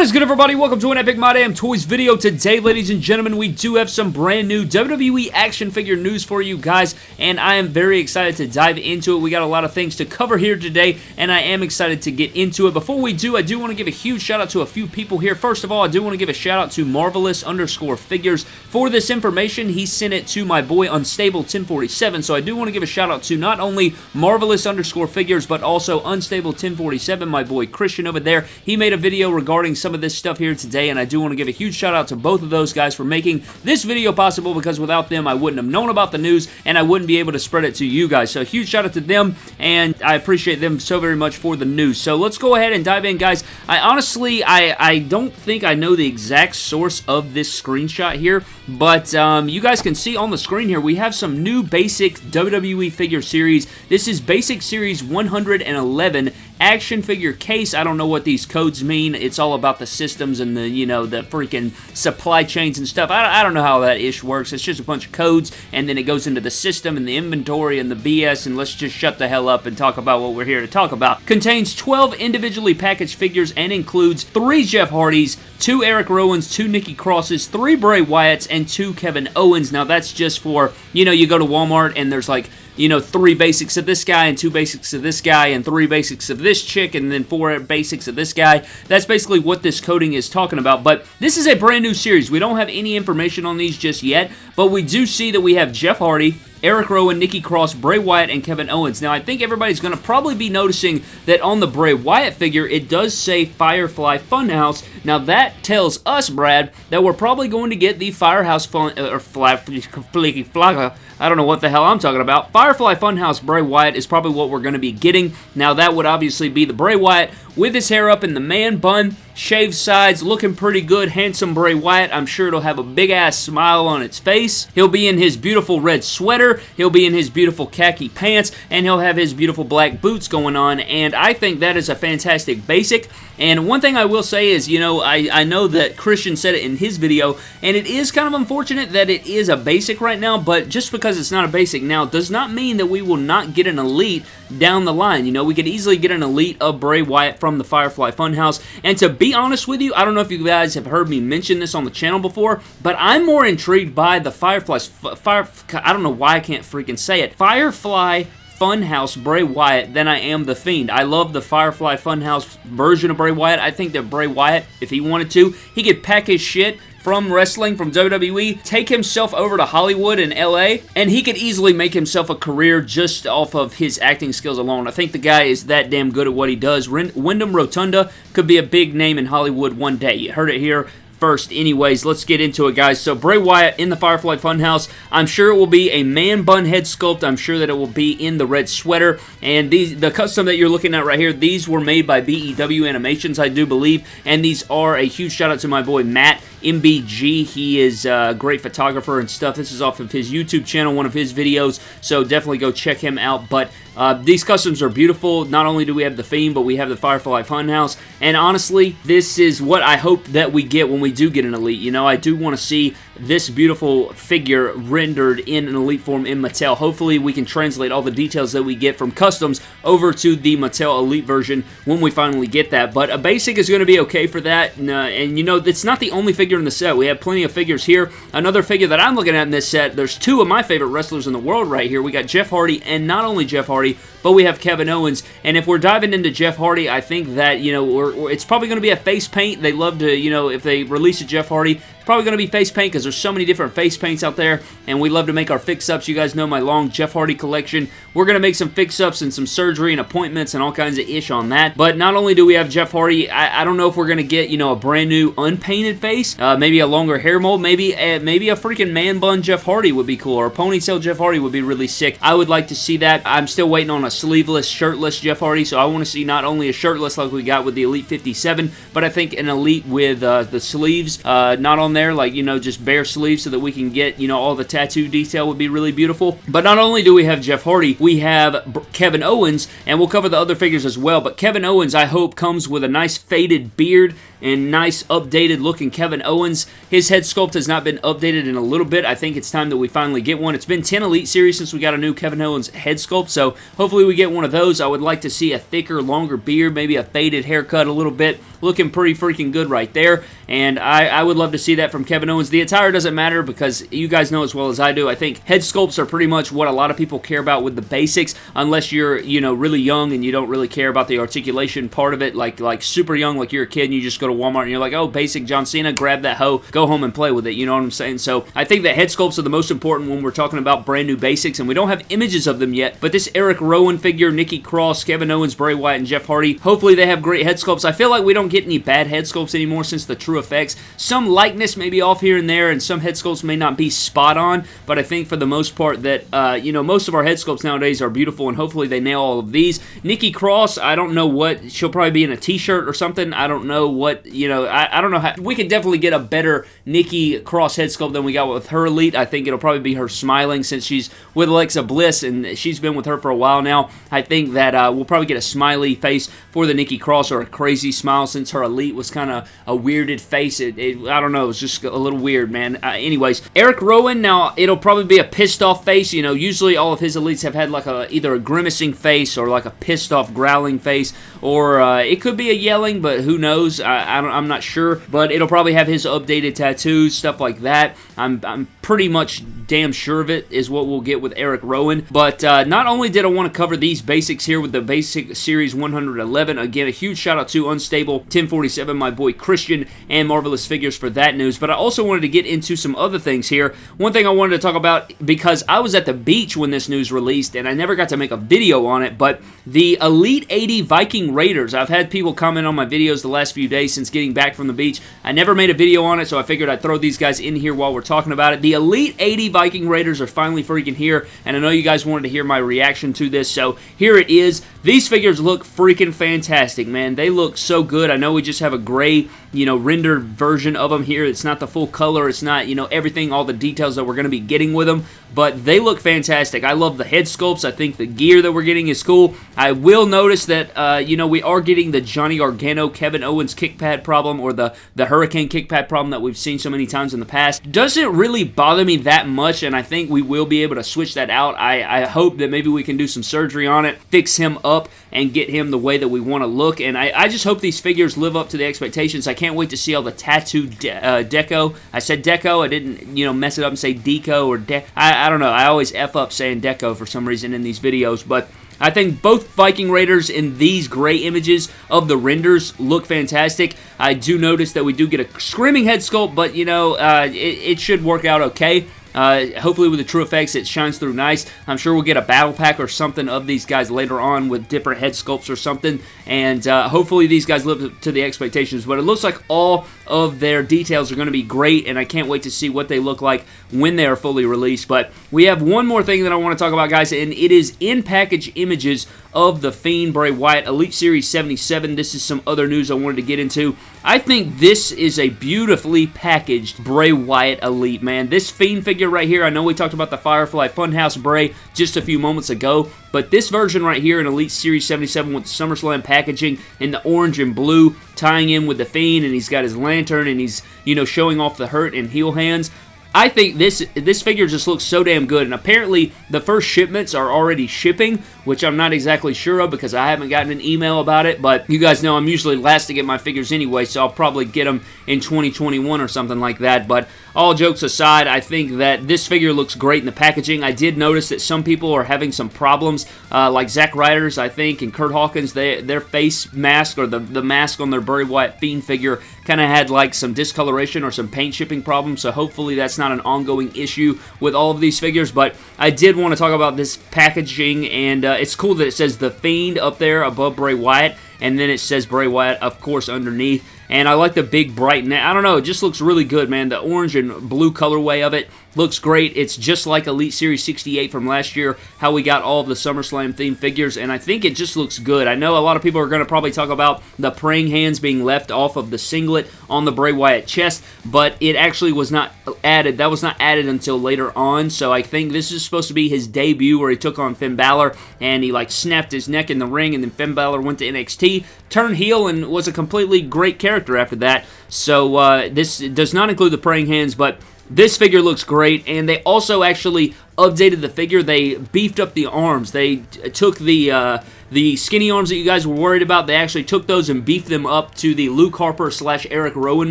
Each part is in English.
What is good, everybody? Welcome to an Epic My Damn Toys video. Today, ladies and gentlemen, we do have some brand new WWE action figure news for you guys, and I am very excited to dive into it. We got a lot of things to cover here today, and I am excited to get into it. Before we do, I do want to give a huge shout out to a few people here. First of all, I do want to give a shout out to Marvelous underscore figures for this information. He sent it to my boy Unstable 1047, so I do want to give a shout out to not only Marvelous underscore figures, but also Unstable 1047, my boy Christian over there. He made a video regarding regarding some of this stuff here today, and I do want to give a huge shout out to both of those guys for making this video possible because without them, I wouldn't have known about the news and I wouldn't be able to spread it to you guys. So huge shout out to them, and I appreciate them so very much for the news. So let's go ahead and dive in, guys. I honestly, I, I don't think I know the exact source of this screenshot here, but um, you guys can see on the screen here, we have some new basic WWE figure series. This is Basic Series 111, action figure case. I don't know what these codes mean. It's all about the systems and the, you know, the freaking supply chains and stuff. I, I don't know how that ish works. It's just a bunch of codes, and then it goes into the system and the inventory and the BS, and let's just shut the hell up and talk about what we're here to talk about. Contains 12 individually packaged figures and includes three Jeff Hardys, two Eric Rowans, two Nikki Crosses, three Bray Wyatts, and two Kevin Owens. Now, that's just for, you know, you go to Walmart and there's like you know, three basics of this guy and two basics of this guy and three basics of this chick and then four basics of this guy. That's basically what this coding is talking about. But this is a brand new series. We don't have any information on these just yet, but we do see that we have Jeff Hardy, Eric Rowan, Nikki Cross, Bray Wyatt, and Kevin Owens. Now, I think everybody's going to probably be noticing that on the Bray Wyatt figure, it does say Firefly Funhouse. Now, that tells us, Brad, that we're probably going to get the Firehouse Fun... Uh, or Fly... Flicky Flocka. I don't know what the hell I'm talking about. Firefly Funhouse Bray Wyatt is probably what we're going to be getting. Now, that would obviously be the Bray Wyatt with his hair up in the man bun, shaved sides, looking pretty good, handsome Bray Wyatt. I'm sure it'll have a big-ass smile on its face. He'll be in his beautiful red sweater, he'll be in his beautiful khaki pants, and he'll have his beautiful black boots going on, and I think that is a fantastic basic. And one thing I will say is, you know, I, I know that Christian said it in his video, and it is kind of unfortunate that it is a basic right now, but just because it's not a basic now does not mean that we will not get an elite down the line. You know, we could easily get an elite of Bray Wyatt from the Firefly Funhouse. And to be honest with you, I don't know if you guys have heard me mention this on the channel before, but I'm more intrigued by the Firefly's Fire. I don't know why I can't freaking say it. Firefly Funhouse Bray Wyatt than I am The Fiend. I love the Firefly Funhouse version of Bray Wyatt. I think that Bray Wyatt, if he wanted to, he could pack his shit from wrestling, from WWE, take himself over to Hollywood and LA, and he could easily make himself a career just off of his acting skills alone. I think the guy is that damn good at what he does. Wyndham Rotunda could be a big name in Hollywood one day. You heard it here first. Anyways, let's get into it, guys. So Bray Wyatt in the Firefly Funhouse. I'm sure it will be a man bun head sculpt. I'm sure that it will be in the red sweater. And these, the custom that you're looking at right here, these were made by BEW Animations, I do believe. And these are a huge shout out to my boy Matt MBG. He is a great photographer and stuff. This is off of his YouTube channel, one of his videos. So definitely go check him out. But uh, these customs are beautiful. Not only do we have the Fiend, but we have the Firefly Funhouse. And honestly, this is what I hope that we get when we do get an Elite. You know, I do want to see this beautiful figure rendered in an Elite form in Mattel. Hopefully, we can translate all the details that we get from customs over to the Mattel Elite version when we finally get that. But a basic is going to be okay for that. And, uh, and you know, it's not the only figure in the set. We have plenty of figures here. Another figure that I'm looking at in this set, there's two of my favorite wrestlers in the world right here. We got Jeff Hardy, and not only Jeff Hardy, but we have Kevin Owens. And if we're diving into Jeff Hardy, I think that, you know, we're, we're, it's probably going to be a face paint. They love to, you know, if they release a Jeff Hardy, it's probably going to be face paint because there's so many different face paints out there, and we love to make our fix-ups. You guys know my long Jeff Hardy collection. We're going to make some fix-ups and some surgery and appointments and all kinds of ish on that. But not only do we have Jeff Hardy, I, I don't know if we're going to get, you know, a brand new unpainted face, uh, maybe a longer hair mold, maybe a, maybe a freaking man bun Jeff Hardy would be cool, or a ponytail Jeff Hardy would be really sick. I would like to see that. I'm still waiting on a sleeveless, shirtless Jeff Hardy, so I want to see not only a shirtless like we got with the Elite 57, but I think an Elite with uh, the sleeves uh, not on there, like, you know, just bare sleeves so that we can get, you know, all the tattoo detail would be really beautiful. But not only do we have Jeff Hardy, we have Kevin Owens, and we'll cover the other figures as well. But Kevin Owens, I hope, comes with a nice faded beard and nice updated looking Kevin Owens. His head sculpt has not been updated in a little bit. I think it's time that we finally get one. It's been 10 Elite Series since we got a new Kevin Owens head sculpt, so hopefully we get one of those. I would like to see a thicker, longer beard, maybe a faded haircut a little bit. Looking pretty freaking good right there, and I, I would love to see that from Kevin Owens. The attire doesn't matter because you guys know as well as I do. I think head sculpts are pretty much what a lot of people care about with the basics, unless you're, you know, really young and you don't really care about the articulation part of it, like like super young, like you're a kid and you just go to Walmart and you're like, oh, basic John Cena, grab that hoe, go home and play with it. You know what I'm saying? So I think that head sculpts are the most important when we're talking about brand new basics, and we don't have images of them yet. But this Eric Rowan figure, Nikki Cross, Kevin Owens, Bray Wyatt, and Jeff Hardy, hopefully they have great head sculpts. I feel like we don't get any bad head sculpts anymore since the TrueFX. Some likeness may be off here and there, and some head sculpts may not be spot on, but I think for the most part that, uh, you know, most of our head sculpts nowadays are beautiful, and hopefully they nail all of these. Nikki Cross, I don't know what, she'll probably be in a t-shirt or something. I don't know what, you know, I, I don't know how, we could definitely get a better Nikki Cross head sculpt than we got with her Elite. I think it'll probably be her smiling since she's with Alexa Bliss, and she's been with her for a while now. I think that uh, we'll probably get a smiley face for the Nikki Cross or a crazy smile since her Elite was kind of a weirded face. It, it, I don't know. It's just a little weird, man. Uh, anyways, Eric Rowan, now it'll probably be a pissed off face. You know, usually all of his elites have had like a either a grimacing face or like a pissed off growling face, or uh, it could be a yelling, but who knows? I, I am not sure. But it'll probably have his updated tattoos, stuff like that. I'm, I'm pretty much damn sure of it is what we'll get with Eric Rowan. But uh, not only did I want to cover these basics here with the Basic Series 111, again, a huge shout out to Unstable 1047, my boy Christian, and Marvelous Figures for that news, but I also wanted to get into some other things here. One thing I wanted to talk about, because I was at the beach when this news released, and I never got to make a video on it, but the Elite 80 Viking Raiders. I've had people comment on my videos the last few days since getting back from the beach. I never made a video on it, so I figured I'd throw these guys in here while we're talking about it. The Elite 80 Viking Raiders are finally freaking here, and I know you guys wanted to hear my reaction to this, so here it is. These figures look freaking fantastic, man. They look so good. I know we just have a gray, you know, rendered version of them here. It's not the full color. It's not, you know, everything, all the details that we're going to be getting with them, but they look fantastic. I love the head sculpts. I think the gear that we're getting is cool. I will notice that, uh, you know, we are getting the Johnny Gargano, Kevin Owens kick pad problem or the, the Hurricane kick pad problem that we've seen so many times in the past. Doesn't really bother me that much, and I think we will be able to switch that out. I, I hope that maybe we can do some surgery on it, fix him up and get him the way that we want to look. And I, I, just hope these figures live up to the expectations. I can't wait to see all the tattoo de uh, deco. I said deco. I didn't, you know, mess it up and say deco or I, I don't know. I always F up saying deco for some reason in these videos. But I think both Viking Raiders in these gray images of the renders look fantastic. I do notice that we do get a screaming head sculpt, but, you know, uh, it, it should work out okay. Uh, hopefully with the TrueFX, it shines through nice. I'm sure we'll get a battle pack or something of these guys later on with different head sculpts or something and uh, hopefully these guys live to the expectations but it looks like all of their details are going to be great and I can't wait to see what they look like when they are fully released. But we have one more thing that I want to talk about guys and it is in package images of the Fiend Bray Wyatt Elite Series 77 this is some other news I wanted to get into. I think this is a beautifully packaged Bray Wyatt Elite, man. This Fiend figure right here, I know we talked about the Firefly Funhouse Bray just a few moments ago, but this version right here in Elite Series 77 with SummerSlam packaging in the orange and blue, tying in with the Fiend, and he's got his lantern, and he's, you know, showing off the hurt and heal hands. I think this this figure just looks so damn good, and apparently the first shipments are already shipping, which I'm not exactly sure of because I haven't gotten an email about it, but you guys know I'm usually last to get my figures anyway, so I'll probably get them in 2021 or something like that, but all jokes aside, I think that this figure looks great in the packaging. I did notice that some people are having some problems, uh, like Zack Ryder's, I think, and Curt Hawkins, they, their face mask or the, the mask on their Bray Wyatt Fiend figure kind of had like some discoloration or some paint shipping problems, so hopefully that's not an ongoing issue with all of these figures, but I did want to talk about this packaging, and uh, it's cool that it says The Fiend up there above Bray Wyatt, and then it says Bray Wyatt, of course, underneath. And I like the big bright, net. I don't know, it just looks really good, man. The orange and blue colorway of it Looks great. It's just like Elite Series 68 from last year, how we got all of the SummerSlam themed figures, and I think it just looks good. I know a lot of people are going to probably talk about the praying hands being left off of the singlet on the Bray Wyatt chest, but it actually was not added. That was not added until later on, so I think this is supposed to be his debut where he took on Finn Balor, and he like snapped his neck in the ring, and then Finn Balor went to NXT, turned heel, and was a completely great character character after that. So uh, this does not include the praying hands, but this figure looks great, and they also actually updated the figure. They beefed up the arms. They took the uh, the skinny arms that you guys were worried about, they actually took those and beefed them up to the Luke Harper slash Eric Rowan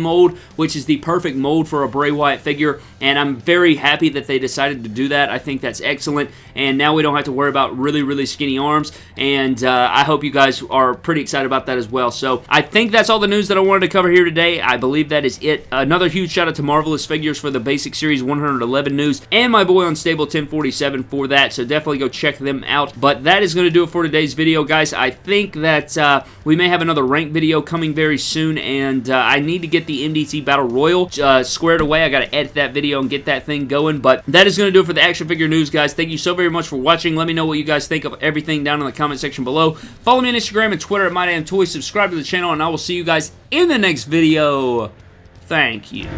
mold, which is the perfect mold for a Bray Wyatt figure, and I'm very happy that they decided to do that. I think that's excellent, and now we don't have to worry about really, really skinny arms, and uh, I hope you guys are pretty excited about that as well. So I think that's all the news that I wanted to cover here today. I believe that is it. Another huge shout out to Marvelous Figures for the Basic Series 111 news, and my boy Unstable 1047 for that, so definitely go check them out. But that is going to do it for today's video video, guys. I think that uh, we may have another rank video coming very soon, and uh, I need to get the MDT Battle Royal uh, squared away. I got to edit that video and get that thing going, but that is going to do it for the action figure news, guys. Thank you so very much for watching. Let me know what you guys think of everything down in the comment section below. Follow me on Instagram and Twitter at MyDamnToys. Subscribe to the channel, and I will see you guys in the next video. Thank you.